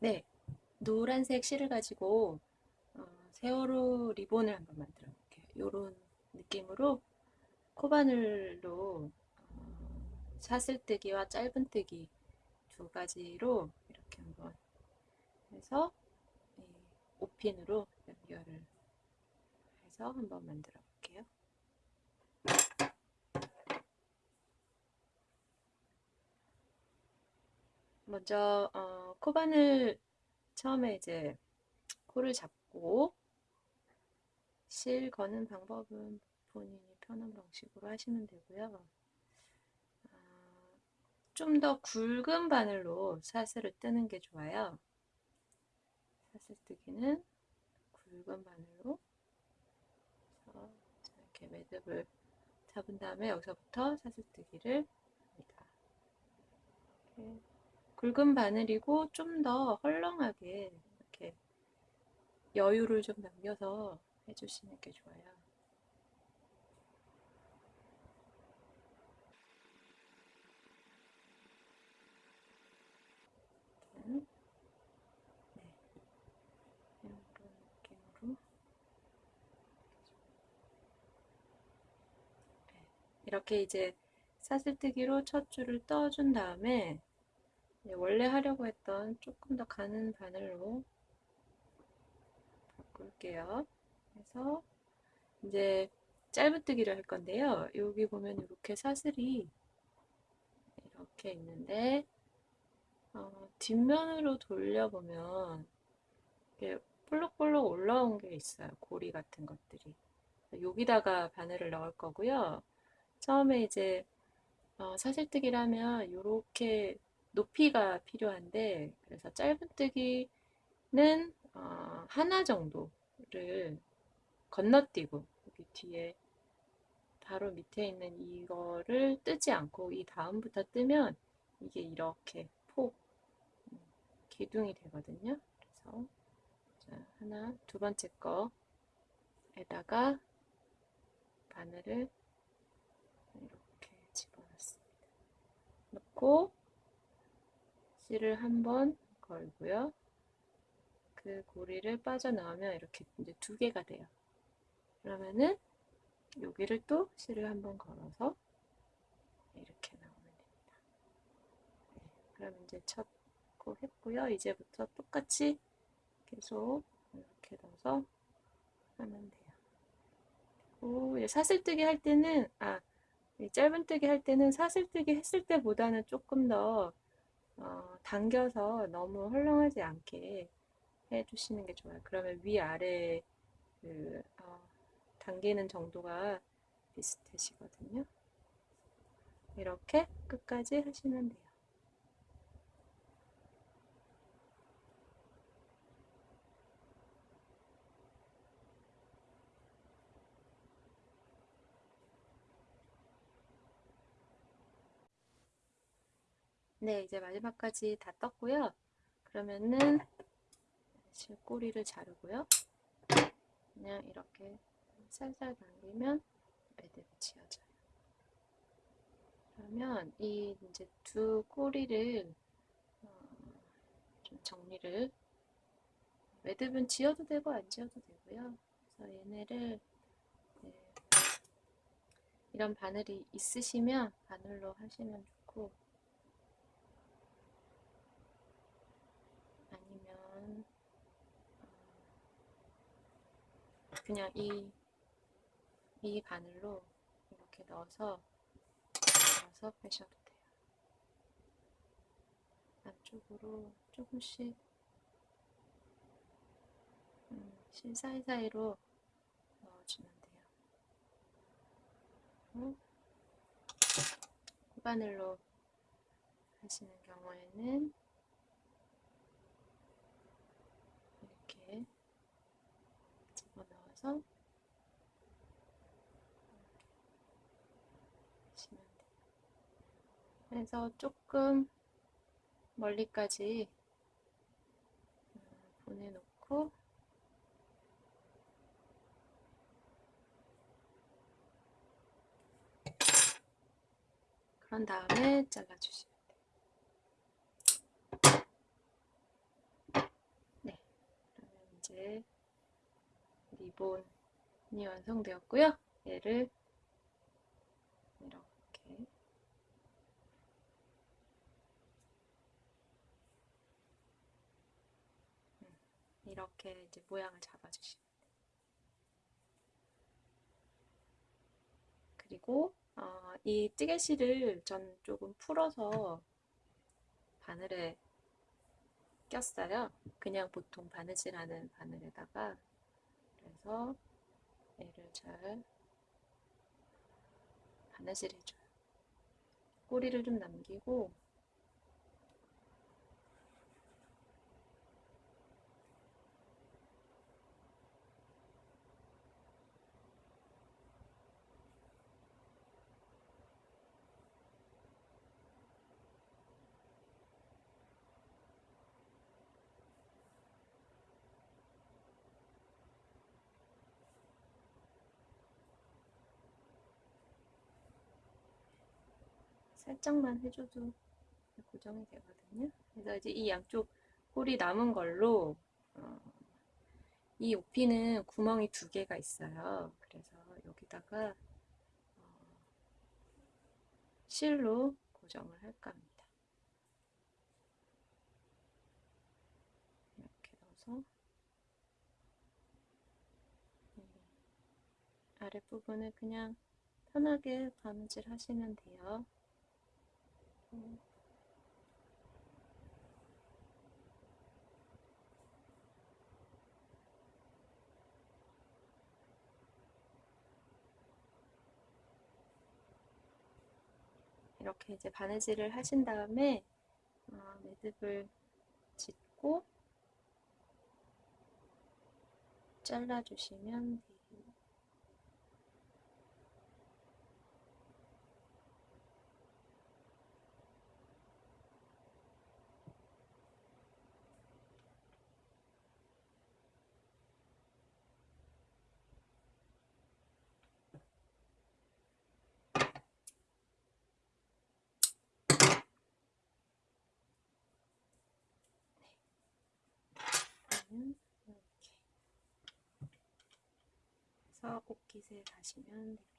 네, 노란색 실을 가지고 어, 세월호 리본을 한번 만들어 볼게요. 이런 느낌으로 코바늘로 어, 사슬뜨기와 짧은뜨기 두 가지로 이렇게 한번 해서 이 오핀으로 연결을 해서 한번 만들어 볼게요. 먼저 어, 코바늘 처음에 이제 코를 잡고 실 거는 방법은 본인이 편한 방식으로 하시면 되고요. 아, 좀더 굵은 바늘로 사슬을 뜨는 게 좋아요. 사슬 뜨기는 굵은 바늘로 이렇게 매듭을 잡은 다음에 여기서부터 사슬 뜨기를 합니다. 이렇게 굵은 바늘이고 좀 더 헐렁하게 이렇게 여유를 좀 남겨서 해주시는 게 좋아요. 네. 이렇게 이제 사슬뜨기로 첫 줄을 떠준 다음에 네, 원래 하려고 했던 조금 더 가는 바늘로 바꿀게요. 그래서 이제 짧은뜨기를 할 건데요. 여기 보면 이렇게 사슬이 이렇게 있는데 어, 뒷면으로 돌려보면 이렇게 볼록볼록 올라온 게 있어요. 고리 같은 것들이. 여기다가 바늘을 넣을 거고요. 처음에 이제 어, 사슬뜨기를 하면 이렇게 높이가 필요한데 그래서 짧은뜨기는 어, 하나 정도를 건너뛰고 여기 뒤에 바로 밑에 있는 이거를 뜨지 않고 이 다음부터 뜨면 이게 이렇게 폭 음, 기둥이 되거든요. 그래서 자, 하나 두 번째 거에다가 바늘을 이렇게 집어넣습니다. 넣고 실을 한 번 걸고요. 그 고리를 빠져나오면 이렇게 이제 두 개가 돼요. 그러면은 여기를 또 실을 한 번 걸어서 이렇게 나오면 됩니다. 네, 그럼 이제 첫코 했고요. 이제부터 똑같이 계속 이렇게 넣어서 하면 돼요. 그리고 사슬뜨기 할 때는 아 짧은뜨기 할 때는 사슬뜨기 했을 때보다는 조금 더 어, 당겨서 너무 헐렁하지 않게 해주시는 게 좋아요. 그러면 위아래 그, 어, 당기는 정도가 비슷해지거든요. 이렇게 끝까지 하시면 돼요. 네, 이제 마지막까지 다 떴고요. 그러면은 실꼬리를 자르고요. 그냥 이렇게 살살 당기면 매듭이 지어져요. 그러면 이 이제 두 꼬리를 어, 좀 정리를 매듭은 지어도 되고 안 지어도 되고요. 그래서 얘네를 네, 이런 바늘이 있으시면 바늘로 하시면 좋고 그냥 이, 이 바늘로 이렇게 넣어서 넣어서 빼셔도 돼요. 안쪽으로 조금씩 음, 실 사이사이로 넣어주면 돼요. 코바늘로 하시는 경우에는 해서 하시면 돼요. 그래서 조금 멀리까지 음, 보내놓고 그런 다음에 잘라주시면 돼요. 이제 리본이 완성되었고요. 얘를 이렇게 음, 이렇게 이제 모양을 잡아주시면 돼요. 그리고 어, 이 찌개실을 전 조금 풀어서 바늘에 꼈어요. 그냥 보통 바느질하는 바늘에다가 그래서 얘를 잘 바느질 해줘요. 꼬리를 좀 남기고 살짝만 해줘도 고정이 되거든요. 그래서 이제 이 양쪽 꼬리 남은 걸로 어, 이 오피는 구멍이 두 개가 있어요. 그래서 여기다가 어, 실로 고정을 할까 합니다. 이렇게 넣어서 아랫부분을 그냥 편하게 바느질 하시면 돼요. 이렇게 이제 바느질을 하신 다음에 어, 매듭을 짓고 잘라주시면 돼요. 그러면 옷깃을 다시면 됩니다.